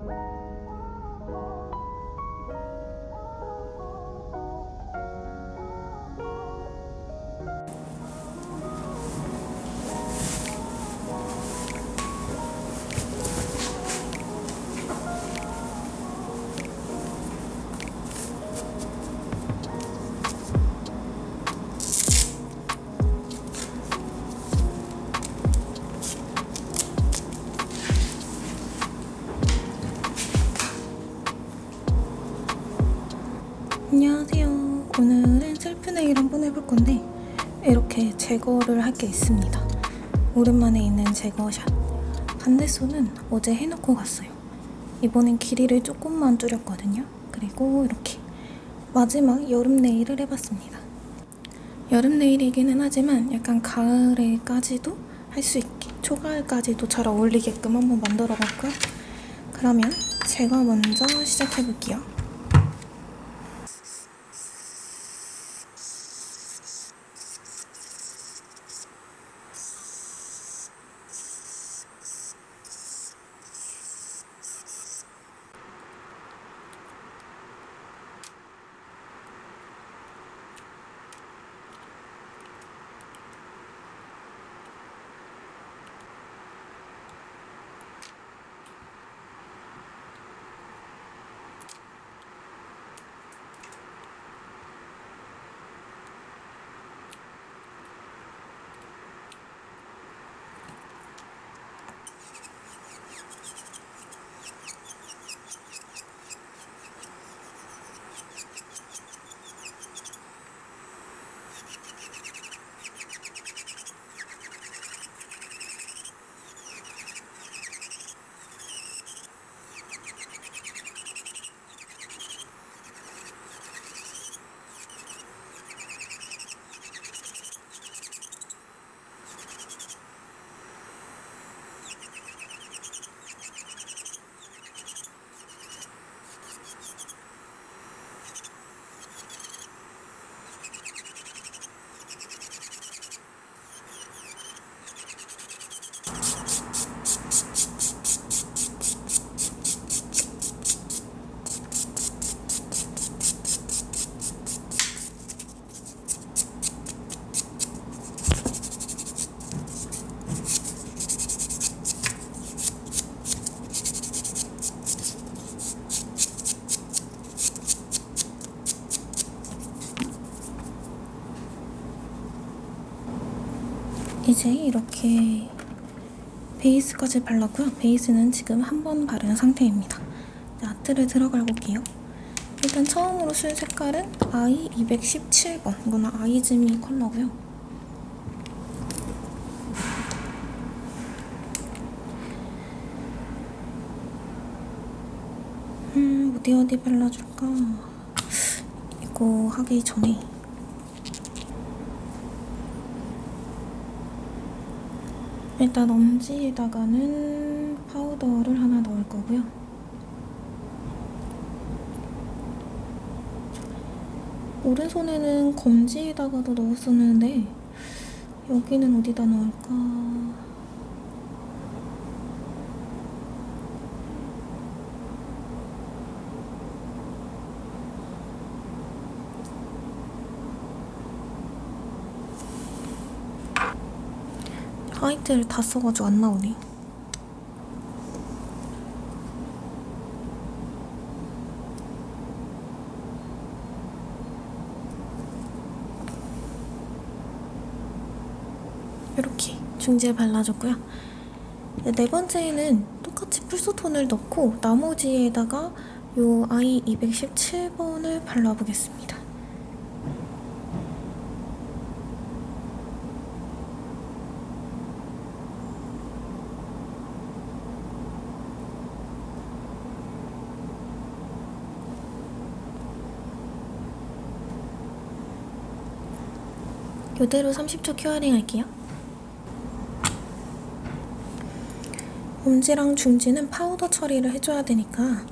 안 건데 이렇게 제거를 할 게 있습니다. 오랜만에 있는 제거샷. 반대손은 어제 해놓고 갔어요. 이번엔 길이를 조금만 줄였거든요. 그리고 이렇게 마지막 여름 네일을 해봤습니다. 여름 네일이기는 하지만 약간 가을에까지도 할 수 있게 초가을까지도 잘 어울리게끔 한번 만들어 봤고요. 그러면 제가 먼저 시작해 볼게요. 이제 이렇게 베이스까지 발랐고요. 베이스는 지금 한 번 바른 상태입니다. 아트를 들어가 볼게요. 일단 처음으로 쓸 색깔은 아이 217번. 이거는 아이즈미 컬러고요. 음, 어디 어디 발라줄까? 이거 하기 전에 일단 엄지에다가는 파우더를 하나 넣을 거고요. 오른손에는 검지에다가도 넣었었는데 여기는 어디다 넣을까? 화이트를 다 써가지고 안 나오네. 이렇게 중지에 발라줬고요. 이제 네 번째에는 똑같이 풀소톤을 넣고 나머지에다가 요 아이 217번을 발라보겠습니다. 이대로 30초 curing 할게요. 엄지랑 중지는 파우더 처리를 해줘야 되니까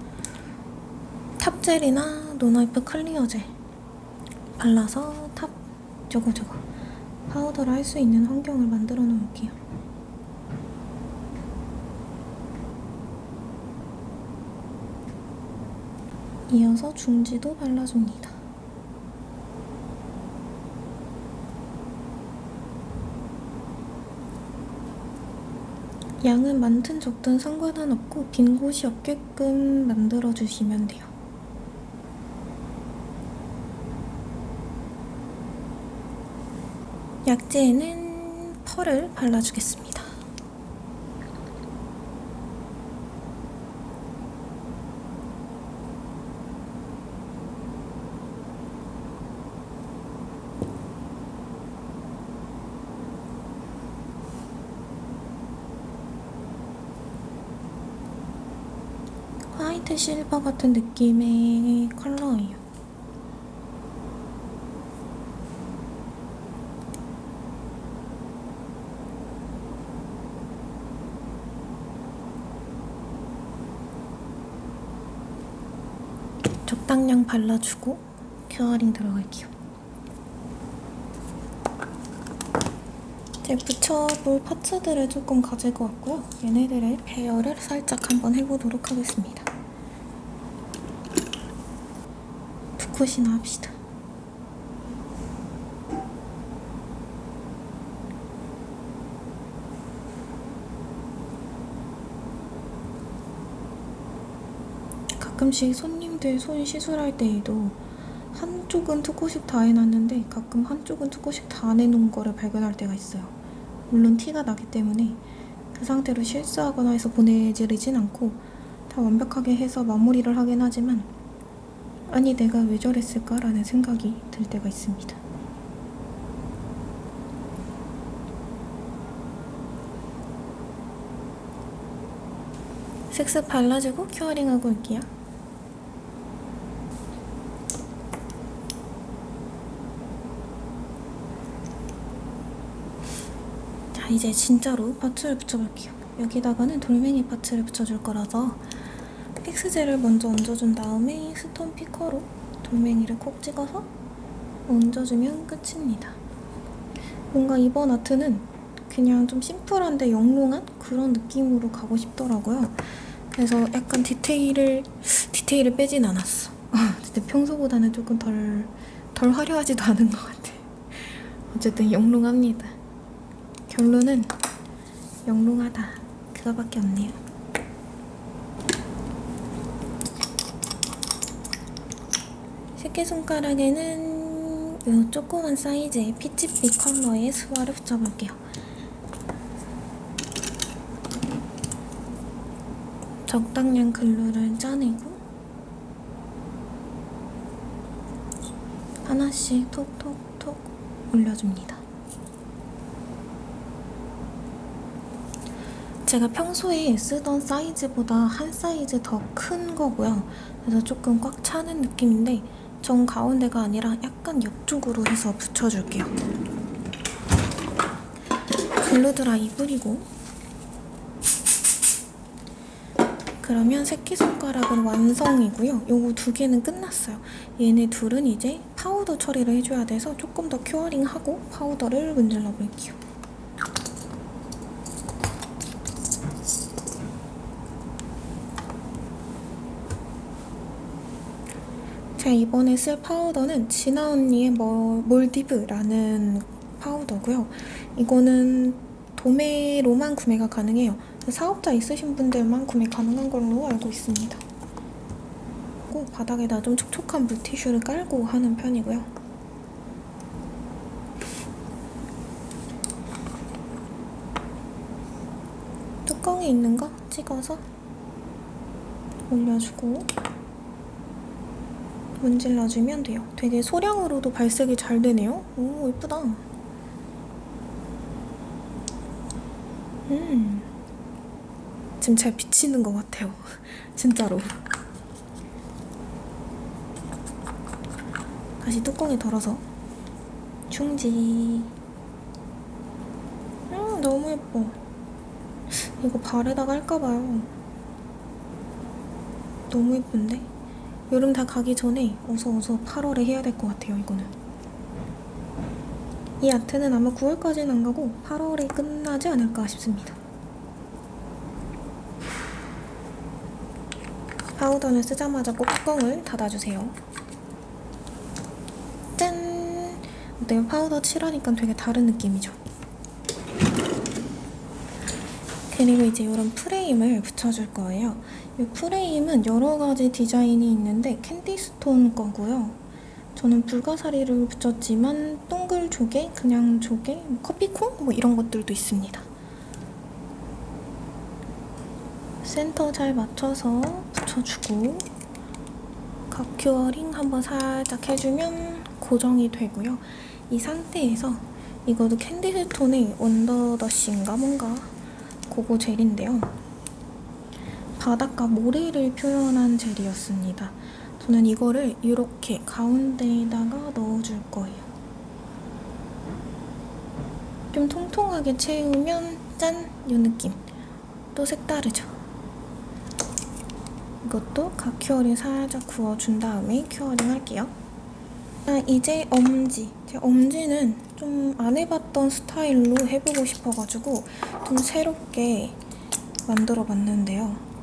top gel이나 non-wipe clear gel 발라서 탑 저거 저거 파우더를 할 수 있는 환경을 만들어 놓을게요. 이어서 중지도 발라줍니다. 양은 많든 적든 상관은 없고 빈 곳이 없게끔 만들어주시면 돼요. 약재에는 펄을 발라주겠습니다. 화이트 실버 같은 느낌의 컬러예요. 적당량 발라주고 curing 들어갈게요. 이제 붙여볼 parts들을 조금 가지고 왔고요. 얘네들의 배열을 살짝 한번 해보도록 하겠습니다. 두 컷이나 합시다. 가끔씩 손님들 손 시술할 때에도 한쪽은 투코식 다 해놨는데 가끔 한쪽은 투코식 다안 해놓은 거를 발견할 때가 있어요. 물론 티가 나기 때문에 그 상태로 실수하거나 해서 보내지르진 않고 다 완벽하게 해서 마무리를 하긴 하지만 아니 내가 왜 저랬을까 라는 생각이 들 때가 있습니다. 슥슥 발라주고 큐어링하고 올게요. 자 이제 진짜로 parts를 붙여볼게요. 여기다가는 돌멩이 parts를 붙여줄 거라서 픽스젤을 먼저 얹어준 다음에 stone picker로 돌멩이를 콕 찍어서 얹어주면 끝입니다. 뭔가 이번 아트는 그냥 좀 심플한데 영롱한 그런 느낌으로 가고 싶더라고요. 그래서 약간 디테일을 디테일을 빼진 않았어. 근데 평소보다는 조금 덜, 덜 화려하지도 않은 것 같아. 어쨌든 영롱합니다. 결론은 영롱하다. 그거밖에 없네요. 새끼손가락에는 이 조그만 사이즈의 피치빛 컬러의 스와를 붙여볼게요. 적당량 글루를 짜내고 하나씩 톡톡톡 올려줍니다. 제가 평소에 쓰던 사이즈보다 한 사이즈 더 큰 거고요. 그래서 조금 꽉 차는 느낌인데 정 가운데가 아니라 약간 옆쪽으로 해서 붙여줄게요. 글루드라이 뿌리고 그러면 새끼손가락은 완성이고요. 요거 두 개는 끝났어요. 얘네 둘은 이제 파우더 처리를 해줘야 돼서 조금 더 curing하고 파우더를 문질러 볼게요. 제가 이번에 쓸 파우더는 진아 언니의 뭐, 몰디브라는 파우더고요. 이거는 도매로만 구매가 가능해요. 사업자 있으신 분들만 구매 가능한 걸로 알고 있습니다. 그리고 바닥에다 좀 촉촉한 물티슈를 깔고 하는 편이고요. 뚜껑에 있는 거 찍어서 올려주고 문질러주면 돼요. 되게 소량으로도 발색이 잘 되네요. 오, 예쁘다. 음. 지금 잘 비치는 것 같아요. 진짜로. 다시 뚜껑에 덜어서 충지. 음, 너무 예뻐. 이거 발에다가 할까봐요. 너무 예쁜데? 여름 다 가기 전에 어서 어서 8월에 해야 될 것 같아요, 이거는. 이 아트는 아마 9월까지는 안 가고 8월에 끝나지 않을까 싶습니다. 파우더는 쓰자마자 꼭 뚜껑을 닫아주세요. 짠! 어때요? 파우더 칠하니까 되게 다른 느낌이죠? 그리고 이제 이런 프레임을 붙여줄 거예요. 이 프레임은 여러 가지 디자인이 있는데 캔디스톤 거고요. 저는 불가사리를 붙였지만 동글 조개, 그냥 조개, 뭐 커피콩 뭐 이런 것들도 있습니다. 센터 잘 맞춰서 붙여주고 각큐어링 한번 살짝 해주면 고정이 되고요. 이 상태에서 이것도 캔디스톤의 원더더쉬인가 뭔가 그거 젤인데요. 바닷가 모래를 표현한 젤이었습니다. 저는 이거를 이렇게 가운데에다가 넣어줄 거예요. 좀 통통하게 채우면 짠! 이 느낌. 또 색다르죠? 이것도 가curing 살짝 구워준 다음에 curing 할게요. 아, 이제 엄지. 제가 엄지는 좀 안 해봤던 스타일로 해보고 싶어가지고 좀 새롭게 만들어봤는데요.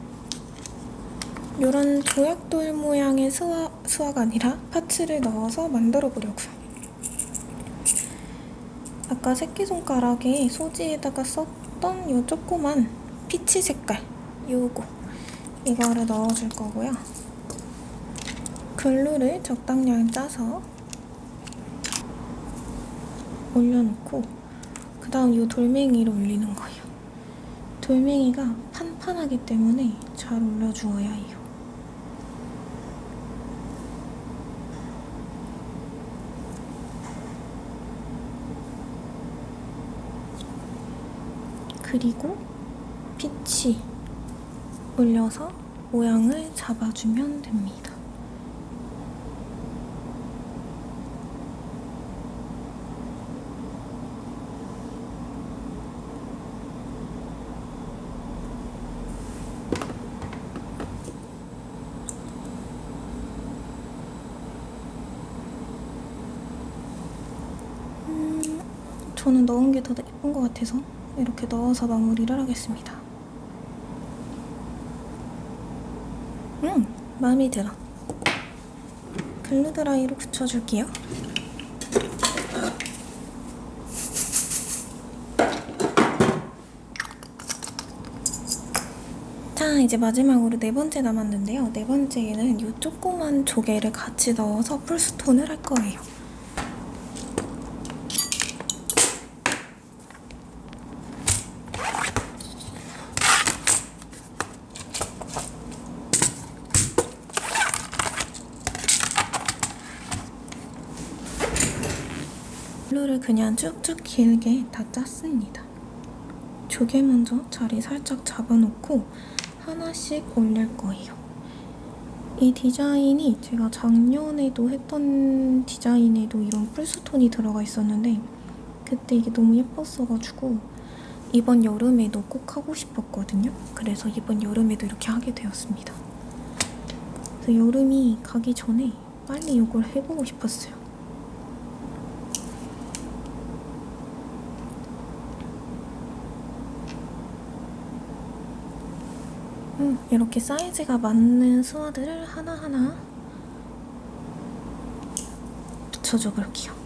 이런 조약돌 모양의 수화, 수화가 아니라 parts를 넣어서 만들어 보려고요. 아까 새끼손가락에 소지에다가 썼던 이 조그만 피치 색깔 요거 이거를 넣어줄 거고요. 글루를 적당량 짜서 올려놓고 그 다음 이 돌멩이를 올리는 거예요. 돌멩이가 판판하기 때문에 잘 올려주어야 해요. 그리고 빛이 올려서 모양을 잡아주면 됩니다. 음, 저는 넣은 게 더 예쁜 것 같아서 이렇게 넣어서 마무리를 하겠습니다. 음, 마음에 들어. 글루드라이로 붙여줄게요. 자, 이제 마지막으로 네 번째 남았는데요. 네 번째에는 이 조그만 조개를 같이 넣어서 풀스톤을 할 거예요. 그냥 쭉쭉 길게 다 짰습니다. 조개 먼저 자리 살짝 잡아놓고 하나씩 올릴 거예요. 이 디자인이 제가 작년에도 했던 디자인에도 이런 풀스톤이 들어가 있었는데 그때 이게 너무 예뻤어가지고 이번 여름에도 꼭 하고 싶었거든요. 그래서 이번 여름에도 이렇게 하게 되었습니다. 그래서 여름이 가기 전에 빨리 이걸 해보고 싶었어요. 음, 이렇게 사이즈가 맞는 수화들을 하나하나 붙여줘 볼게요.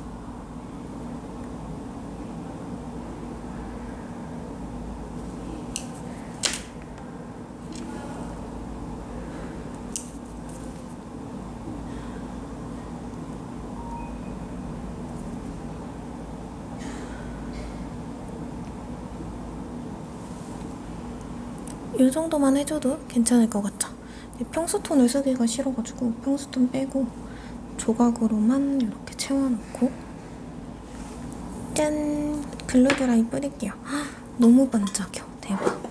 이 정도만 해줘도 괜찮을 것 같죠? 평수톤을 쓰기가 싫어가지고 평수톤 빼고 조각으로만 이렇게 채워놓고 짠! 글루드라이 뿌릴게요. 헉, 너무 반짝여. 대박.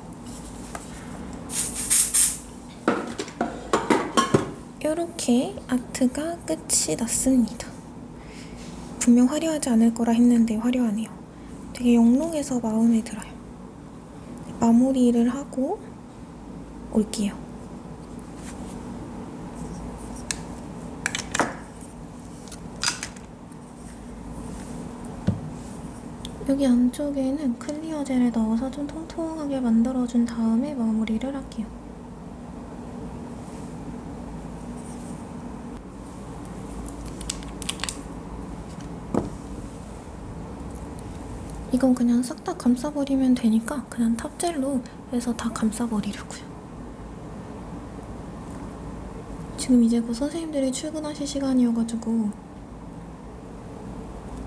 이렇게 아트가 끝이 났습니다. 분명 화려하지 않을 거라 했는데 화려하네요. 되게 영롱해서 마음에 들어요. 마무리를 하고 올게요. 여기 안쪽에는 클리어 젤을 넣어서 좀 통통하게 만들어준 다음에 마무리를 할게요. 이건 그냥 싹 다 감싸버리면 되니까 그냥 탑젤로 해서 다 감싸버리려고요. 지금 이제 곧 선생님들이 출근하실 시간이어가지고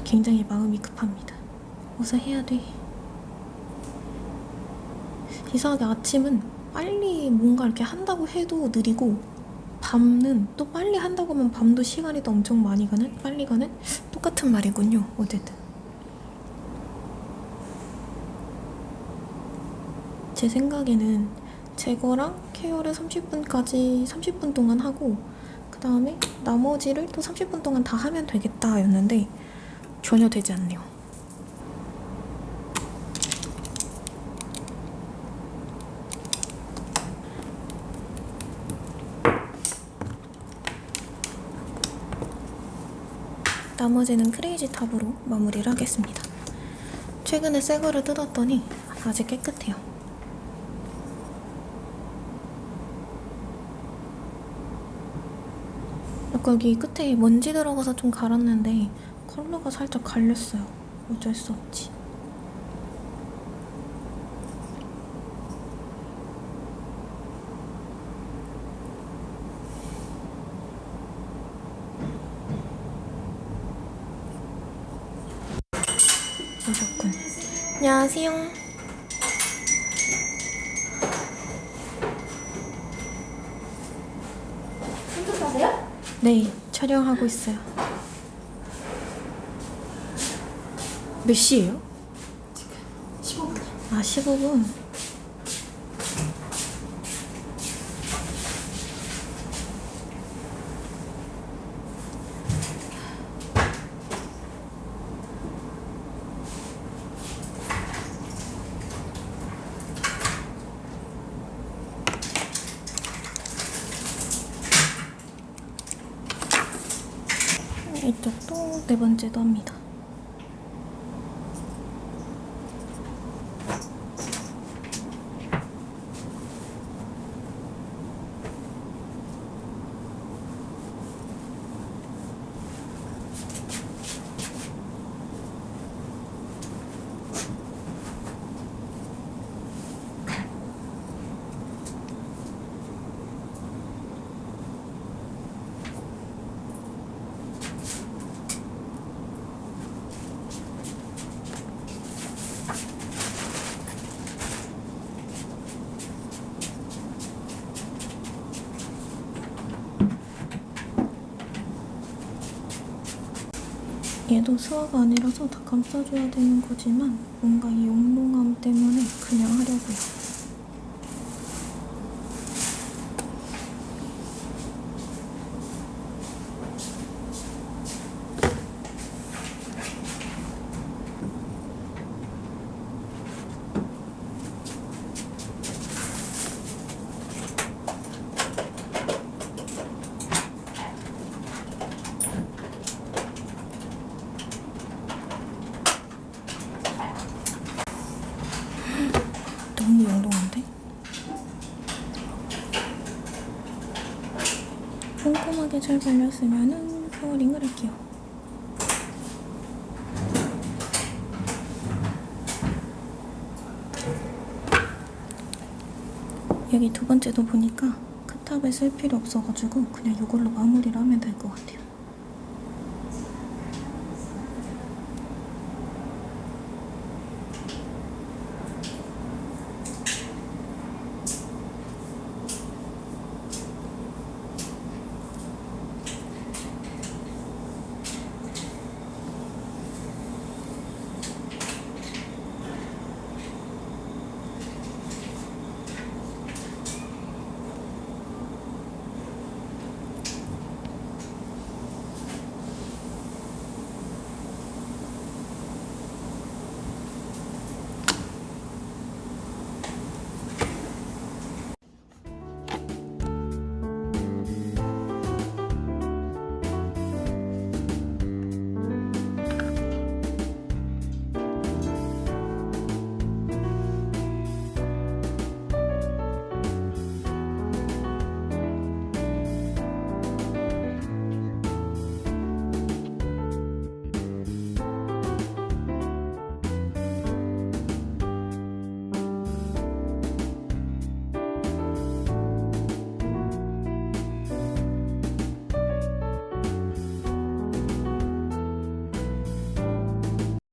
굉장히 마음이 급합니다. 어서 해야 돼. 이상하게 아침은 빨리 뭔가 이렇게 한다고 해도 느리고 밤은 또 빨리 한다고 하면 밤도 시간이 또 엄청 많이 가는? 빨리 가는? 똑같은 말이군요. 어쨌든. 제 생각에는 제거랑 케어를 30분까지 30분 동안 하고 그 다음에 나머지를 또 30분 동안 다 하면 되겠다 였는데 전혀 되지 않네요. 나머지는 크레이지 탑으로 마무리를 하겠습니다. 최근에 새 거를 뜯었더니 아직 깨끗해요. 아까 여기 끝에 먼지 들어가서 좀 갈았는데 컬러가 살짝 갈렸어요. 어쩔 수 없지. 오셨군. 안녕하세요. 네, 촬영하고 있어요. 몇 시예요? 15분. 아, 15분. 이쪽도 네 번째도 합니다. 얘도 수화가 아니라서 다 감싸줘야 되는 거지만 뭔가 이 용롱함 때문에 그냥 하려고요. 너무 영롱한데? 꼼꼼하게 잘 발렸으면은 curing을 할게요. 여기 두 번째도 보니까 크탑을 쓸 필요 없어가지고 그냥 이걸로 마무리를 하면 될 것 같아요.